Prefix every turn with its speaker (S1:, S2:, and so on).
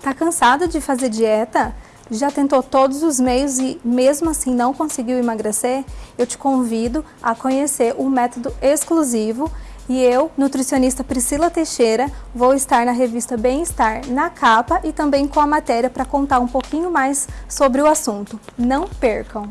S1: Tá cansada de fazer dieta? Já tentou todos os meios e mesmo assim não conseguiu emagrecer? Eu te convido a conhecer o método exclusivo e eu, nutricionista Priscila Teixeira, vou estar na revista Bem-Estar na capa e também com a matéria para contar um pouquinho mais sobre o assunto. Não percam!